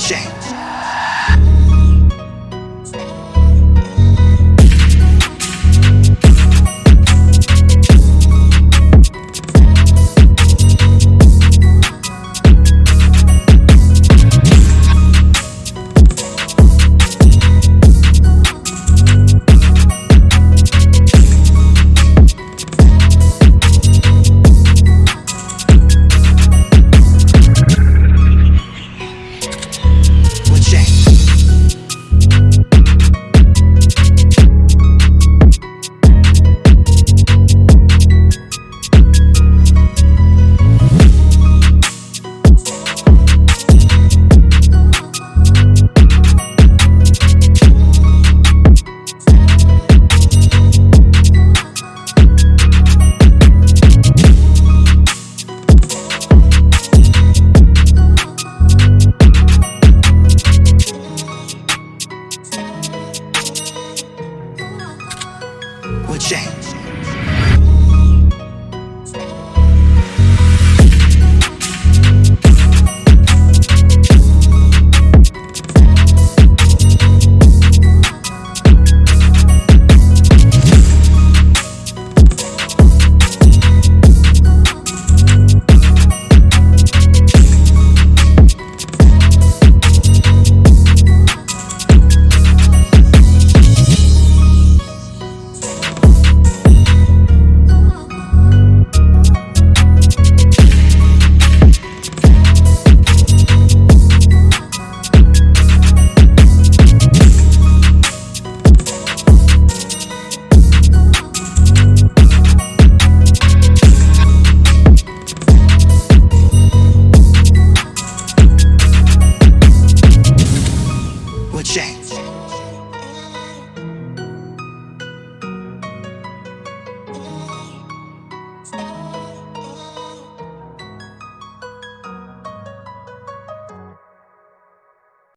change. change.